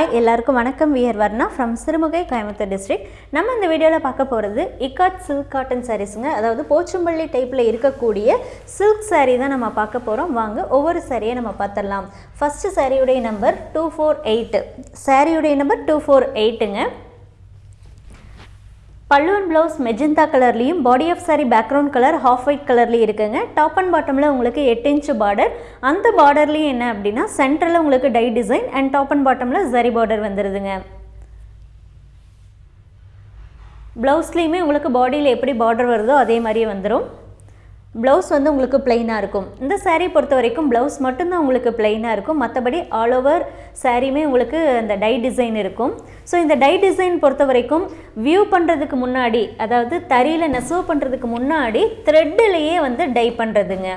எல்லாருக்கும் வணக்கம். We're Varna from Sirumugai Coimbatore district நம்ம இந்த வீடியோவில் பார்க்க போகிறது இக்காட் சில்க் காட்டன் சாரீஸுங்க அதாவது போச்சம்பள்ளி டைப்பில் இருக்கக்கூடிய சில்க் சாரீ தான் நம்ம பார்க்க போகிறோம் வாங்க ஒவ்வொரு சாரியை நம்ம பார்த்துடலாம். ஃபஸ்ட்டு சாரியுடைய நம்பர் டூ ஃபோர் எயிட்டு சாரியுடைய நம்பர் டூ ஃபோர் எயிட்டுங்க பல்லுவன் ப்ளவுஸ் மெஜந்தா கலர்லேயும் body of saree background colour half white கலர்லேயும் இருக்குங்க. டாப் அண்ட் பாட்டமில் உங்களுக்கு எட்டு இன்ச்சு பார்டர் அந்த பார்டர்லேயும் என்ன அப்படின்னா சென்டரில் உங்களுக்கு tie design and top and பாட்டமில் ஜரி பார்டர் வந்துடுதுங்க ப்ளவுஸ்லேயுமே உங்களுக்கு பாடியில் எப்படி பார்டர் வருதோ அதே மாதிரியே வந்துடும் ப்ளவுஸ் வந்து உங்களுக்கு பிளெயினாக இருக்கும். இந்த சாரீ பொறுத்த வரைக்கும் ப்ளவுஸ் மட்டும்தான் உங்களுக்கு பிளெயினாக இருக்கும். மற்றபடி ஆல் ஓவர் சாரீமே உங்களுக்கு அந்த டை டிசைன் இருக்கும். ஸோ இந்த டை டிசைன் பொறுத்த வரைக்கும் வியூ பண்ணுறதுக்கு முன்னாடி அதாவது தறியில் நெசவு பண்ணுறதுக்கு முன்னாடி த்ரெட்டிலேயே வந்து டை பண்ணுறதுங்க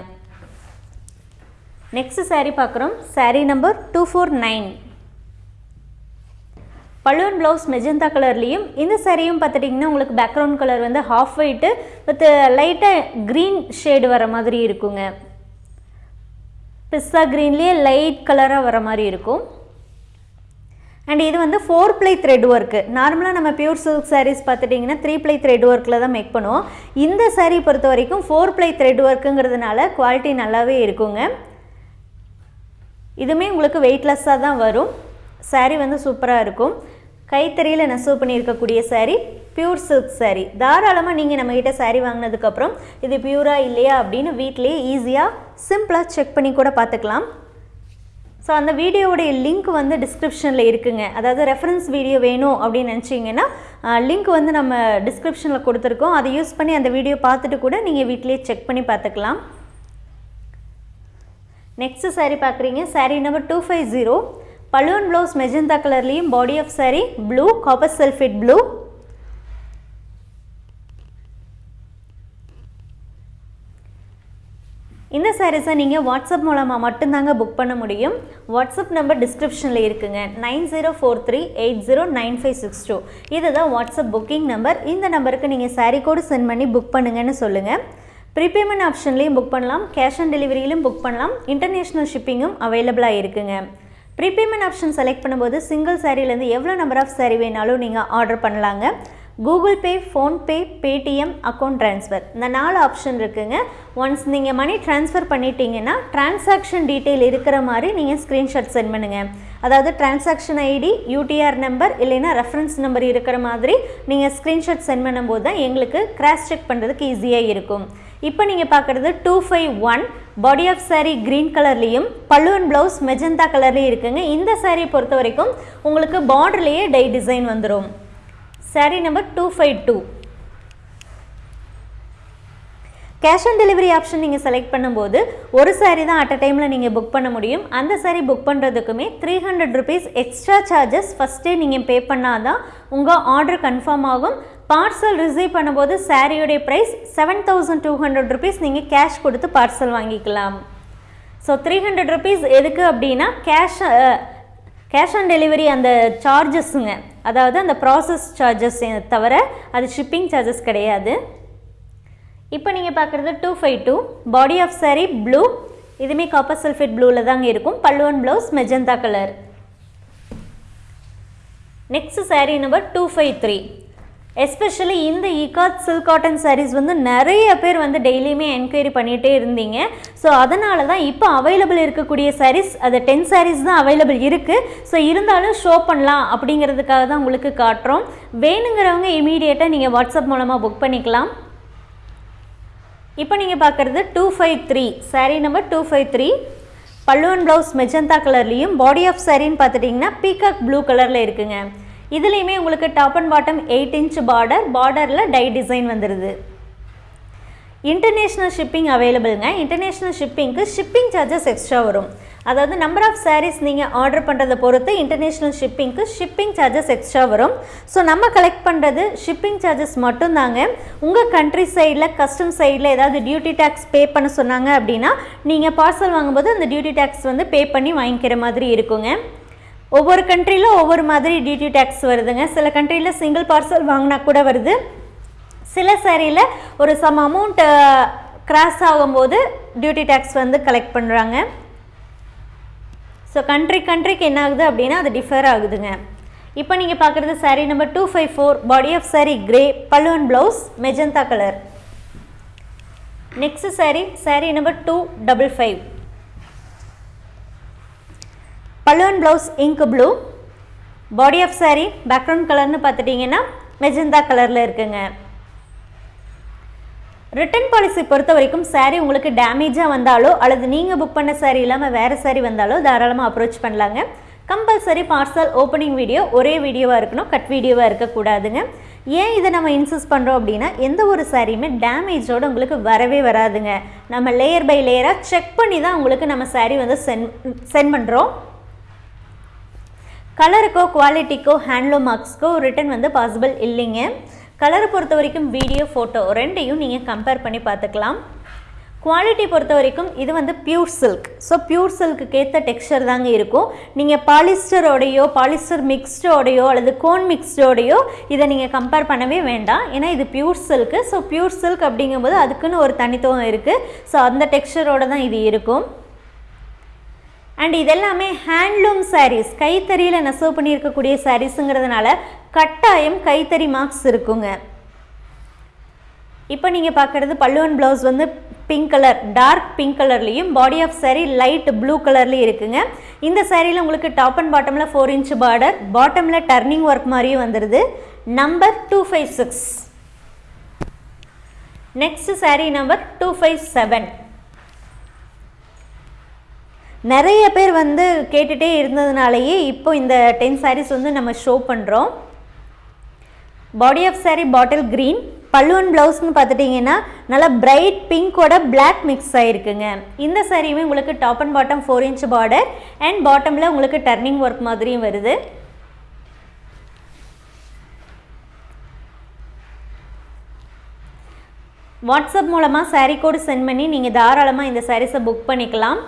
நெக்ஸ்ட் சாரீ பார்க்குறோம். Saree number two four nine balloon blouse magenta கலர்லேயும் இந்த சரியும் பார்த்துட்டிங்கன்னா உங்களுக்கு பேக்ரவுண்ட் கலர் வந்து ஹாஃப் ஒயிட்டு வித் லைட்டாக க்ரீன் ஷேடு வர மாதிரி இருக்குங்க. பிஸ்தா க்ரீன்லேயே லைட் கலராக வர மாதிரி இருக்கும். அண்ட் இது வந்து ஃபோர் ப்ளை த்ரெட் ஒர்க்கு நார்மலாக நம்ம பியூர் சில்க் சாரீஸ் பார்த்துட்டிங்கன்னா த்ரீ ப்ளை த்ரெட் ஒர்க்கில் தான் மேக் பண்ணுவோம். இந்த சாரீ பொறுத்த வரைக்கும் ஃபோர் ப்ளை த்ரெட் ஒர்க்குங்கிறதுனால குவாலிட்டி நல்லாவே இருக்குங்க. இதுவுமே உங்களுக்கு வெயிட்லெஸ்ஸாக தான் வரும். சாரீ வந்து சூப்பராக இருக்கும். கைத்தறியில் நெசவு பண்ணியிருக்கக்கூடிய சாரீ பியூர் சில்க் சாரீ தாராளமாக நீங்கள் நம்மக்கிட்ட சாரீ வாங்கினதுக்கப்புறம் இது பியூரா இல்லையா அப்படின்னு வீட்டிலேயே ஈஸியாக சிம்பிளாக செக் பண்ணி கூட பார்த்துக்கலாம். ஸோ அந்த வீடியோவுடைய லிங்க் வந்து டிஸ்கிரிப்ஷனில் இருக்குங்க. அதாவது ரெஃபரன்ஸ் வீடியோ வேணும் அப்படின்னு நினச்சிங்கன்னா லிங்க் வந்து நம்ம டிஸ்கிரிப்ஷனில் கொடுத்துருக்கோம். அதை யூஸ் பண்ணி அந்த வீடியோ பார்த்துட்டு கூட நீங்கள் வீட்டிலேயே செக் பண்ணி பார்த்துக்கலாம். நெக்ஸ்ட் சாரீ பார்க்குறீங்க. Saree number two five zero balloon blouse magenta கலர்லேயும் body of saree blue copper sulphate blue இந்த சாரீஸை நீங்கள் வாட்ஸ்அப் மூலமாக மட்டும்தாங்க புக் பண்ண முடியும். வாட்ஸ்அப் நம்பர் டிஸ்கிரிப்ஷனில் இருக்குங்க. Nine zero four three eight zero nine five six two. இதுதான் வாட்ஸ்அப் புக்கிங் நம்பர் இந்த நம்பருக்கு நீங்கள் சாரீ கோடு சென்ட் பண்ணி புக் பண்ணுங்கன்னு சொல்லுங்கள் ப்ரீபேமெண்ட் ஆப்ஷன்லேயும் புக் பண்ணலாம். கேஷ் ஆன் டெலிவரியிலும் புக் பண்ணலாம். இன்டர்நேஷ்னல் ஷிப்பிங்கும் அவைலபிளாக இருக்குங்க. ரீபேமெண்ட் ஆப்ஷன் செலக்ட் பண்ணும்போது சிங்கிள் சாரீலேருந்து எவ்வளோ நம்பர் ஆஃப் சாரீ வேணாலும் நீங்கள் ஆர்டர் பண்ணலாங்க. Google Pay PhonePe Paytm account transfer இந்த நாலு ஆப்ஷன் இருக்குங்க. ஒன்ஸ் நீங்கள் மணி ட்ரான்ஸ்ஃபர் பண்ணிட்டீங்கன்னா டிரான்சாக்ஷன் டீட்டெயில் இருக்கிற மாதிரி நீங்கள் ஸ்க்ரீன்ஷாட் சென்ட் பண்ணுங்கள் அதாவது டிரான்சாக்ஷன் ஐடி யூடிஆர் நம்பர் இல்லைன்னா ரெஃபரன்ஸ் நம்பர் இருக்கிற மாதிரி நீங்கள் ஸ்க்ரீன்ஷாட் சென்ட் பண்ணும்போது தான் எங்களுக்கு கிராஸ் செக் பண்ணுறதுக்கு ஈஸியாக இருக்கும். இப்போ நீங்கள் பார்க்குறது two five one body of saree green கலர்லேயும் பல்லுவன் ப்ளவுஸ் மெஜந்தா கலர்லேயும் இருக்குங்க. இந்த saree பொறுத்த வரைக்கும் உங்களுக்கு பார்டர்லேயே டை டிசைன் வந்துடும் saree number two five two cash on delivery option நீங்கள் செலக்ட் பண்ணும்போது ஒரு சாரீ தான் அட் அ டைமில் நீங்கள் புக் பண்ண முடியும். அந்த sari book பண்ணுறதுக்குமே three hundred rupees extra charges ஃபஸ்ட்டே நீங்கள் பே பண்ணால் தான் உங்கள் ஆர்டர் கன்ஃபார்ம் ஆகும். பார்சல் ரிசீவ் பண்ணும்போது சாரியோடைய price seven thousand two hundred rupees நீங்கள் கேஷ் கொடுத்து பார்சல் வாங்கிக்கலாம். ஸோ த்ரீ ஹண்ட்ரட் ருபீஸ் எதுக்கு அப்படின்னா கேஷ் கேஷ் ஆன் டெலிவரி அந்த சார்ஜஸ்ஸுங்க அதாவது அந்த ப்ராசஸ் சார்ஜஸ் தவிர அது ஷிப்பிங் சார்ஜஸ் கிடையாது. இப்போ நீங்கள் பார்க்குறது two five two body of saree blue இதுவுமே காப்பர் சல்ஃபேட் ப்ளூவில் தாங்க இருக்கும். பல்லுவன் blouse magenta colour next saree number two five three especially இந்த இகாத் சில்க் காட்டன் சாரீஸ் வந்து நிறைய பேர் வந்து டெய்லியுமே என்கொயரி பண்ணிகிட்டே இருந்தீங்க. ஸோ அதனால தான் இப்போ அவைலபிள் இருக்கக்கூடிய சாரீஸ் அது டென் சாரீஸ் தான் அவைலபிள் இருக்குது ஸோ இருந்தாலும் ஷோ பண்ணலாம் அப்படிங்கிறதுக்காக தான் உங்களுக்கு காட்டுறோம். வேணுங்கிறவங்க இமீடியட்டாக நீங்கள் வாட்ஸ்அப் மூலமாக புக் பண்ணிக்கலாம். இப்போ நீங்கள் பார்க்குறது two five three saree number two five three பல்லுவன் ப்ளவுஸ் மெஜந்தா கலர்லேயும் பாடி ஆஃப் சாரின்னு பார்த்துட்டிங்கன்னா பீகாக் ப்ளூ கலரில் இருக்குங்க. இதுலேயுமே உங்களுக்கு top and bottom eight inch border பார்டரில் டை டிசைன் வந்துடுது இன்டர்நேஷ்னல் ஷிப்பிங் அவைலபிள்ங்க இன்டர்நேஷ்னல் ஷிப்பிங்க்கு ஷிப்பிங் சார்ஜஸ் எக்ஸ்ட்ரா வரும். அதாவது நம்பர் ஆஃப் சாரீஸ் நீங்கள் ஆர்டர் பண்ணுறதை பொறுத்து இன்டர்நேஷ்னல் ஷிப்பிங்க்கு ஷிப்பிங் சார்ஜஸ் எக்ஸ்ட்ரா வரும். ஸோ நம்ம கலெக்ட் பண்ணுறது ஷிப்பிங் சார்ஜஸ் மட்டும்தாங்க. உங்கள் கண்ட்ரி சைடில் கஸ்டம் சைடில் ஏதாவது டியூட்டி டேக்ஸ் பே பண்ண சொன்னாங்க அப்படின்னா நீங்கள் பார்சல் வாங்கும்போது அந்த டியூட்டி டேக்ஸ் வந்து பே பண்ணி வாங்கிக்கிற மாதிரி இருக்குங்க. ஒவ்வொரு கண்ட்ரியில் ஒவ்வொரு மாதிரி டியூட்டி டேக்ஸ் வருதுங்க. சில கண்ட்ரியில் சிங்கிள் பார்சல் வாங்கினா கூட வருது. சில சேரீயில் ஒரு சம் அமௌண்ட் கிராஸ் ஆகும்போது டியூட்டி டேக்ஸ் வந்து கலெக்ட் பண்ணுறாங்க ஸோ கண்ட்ரி கண்ட்ரிக்கு என்ன ஆகுது அப்படின்னா அது டிஃபர் ஆகுதுங்க. இப்போ நீங்கள் பார்க்குறது saree number two five four body of saree grey பல்லுவன் blouse magenta colour next saree saree number two double five பல்லுவன் blouse ink blue body of saree background கலர்னு பார்த்துட்டிங்கன்னா மெஜந்தா கலரில் இருக்குங்க. ரிட்டர்ன் பாலிசி பொறுத்த வரைக்கும் சாரீ உங்களுக்கு டேமேஜாக வந்தாலோ அல்லது நீங்கள் புக் பண்ண saree இல்லாமல் வேறு saree வந்தாலோ தாராளமாக அப்ரோச் பண்ணலாங்க. கம்பல்சரி பார்சல் ஓப்பனிங் வீடியோ ஒரே வீடியோவாக இருக்கணும் கட் வீடியோவாக இருக்கக்கூடாதுங்க. ஏன் இதை நம்ம இன்சிஸ் பண்ணுறோம் அப்படின்னா எந்த ஒரு சாரியுமே டேமேஜோடு உங்களுக்கு வரவே வராதுங்க. நம்ம லேயர் பை லேயராக செக் பண்ணி தான் உங்களுக்கு நம்ம சாரீ வந்து சென்ட் சென்ட் பண்ணுறோம் கலருக்கோ குவாலிட்டிக்கோ ஹேண்ட்லூம் மார்க்ஸ்க்கோ ரிட்டன் வந்து பாசிபிள் இல்லைங்க. கலரை பொறுத்த வரைக்கும் வீடியோ ஃபோட்டோ ரெண்டையும் நீங்கள் கம்பேர் பண்ணி பார்த்துக்கலாம். குவாலிட்டி பொறுத்த வரைக்கும் இது வந்து pure silk so pure silk ஏற்ற தாங்க இருக்கும். நீங்கள் பாலிஸ்டரோடையோ பாலிஸ்டர் மிக்ஸ்டோடையோ அல்லது கோன் மிக்ஸ்டோடையோ இதை நீங்கள் கம்பேர் பண்ணவே வேண்டாம். ஏன்னா இது pure silk so pure silk அப்படிங்கும்போது அதுக்குன்னு ஒரு தனித்துவம் இருக்குது ஸோ அந்த டெக்ஸ்சரோட தான் இது இருக்கும். அண்ட் இதெல்லாமே ஹேண்ட்லூம் சாரீஸ் கைத்தறியில் நெசவு பண்ணியிருக்கக்கூடிய சாரீஸுங்கிறதுனால கட்டாயம் கைத்தறி மார்க்ஸ் இருக்குங்க. இப்போ நீங்கள் பார்க்குறது பல்லுவன் ப்ளவுஸ் வந்து பிங்க் கலர் டார்க் பிங்க் கலர்லேயும் body of saree light blue கலர்லேயும் இருக்குங்க. இந்த சாரியில் உங்களுக்கு டாப் அண்ட் பாட்டமில் ஃபோர் இன்ச் பார்டர் பாட்டமில் டர்னிங் ஒர்க் மாதிரியும் வந்துடுது number two five six next saree number two five seven நிறைய பேர் வந்து கேட்டுகிட்டே இருந்ததுனாலேயே இப்போ இந்த டென் சாரீஸ் வந்து நம்ம ஷோ பண்ணுறோம் body of sari bottle green பல்லுவன் ப்ளவுஸ்னு பார்த்துட்டிங்கன்னா நல்லா பிரைட் பிங்கோட பிளாக் மிக்ஸ் ஆகிருக்குங்க இந்த சாரியுமே உங்களுக்கு top and bottom four inch border and பாட்டமில் உங்களுக்கு டர்னிங் ஒர்க் மாதிரியும் வருது. வாட்ஸ்அப் மூலமாக சாரீ கோடு சென்ட் பண்ணி நீங்கள் தாராளமாக இந்த சாரீஸை புக் பண்ணிக்கலாம்.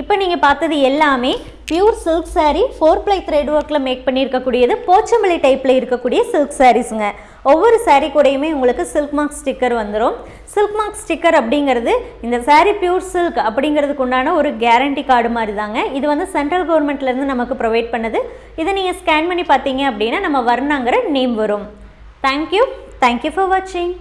இப்போ நீங்கள் பார்த்தது எல்லாமே pure silk saree four ply thread ஒர்க்கில் மேக் பண்ணியிருக்கக்கூடியது போச்சம்பள்ளி டைப்பில் இருக்கக்கூடிய சில்க் சாரீஸுங்க ஒவ்வொரு சாரீ கூடயுமே உங்களுக்கு சில்க் மார்க் ஸ்டிக்கர் வந்துடும் சில்க் மார்க் ஸ்டிக்கர் அப்படிங்கிறது இந்த சாரீ பியூர் சில்க் அப்படிங்கிறதுக்கு உண்டான ஒரு கேரண்டி கார்டு மாதிரி தாங்க இது வந்து சென்ட்ரல் கவர்மெண்ட்லேருந்து நமக்கு ப்ரொவைட் பண்ணுது. இதை நீங்கள் ஸ்கேன் பண்ணி பார்த்தீங்க அப்படின்னா நம்ம வர்ணாங்கிற நேம் வரும். Thank you thank you for வாட்சிங்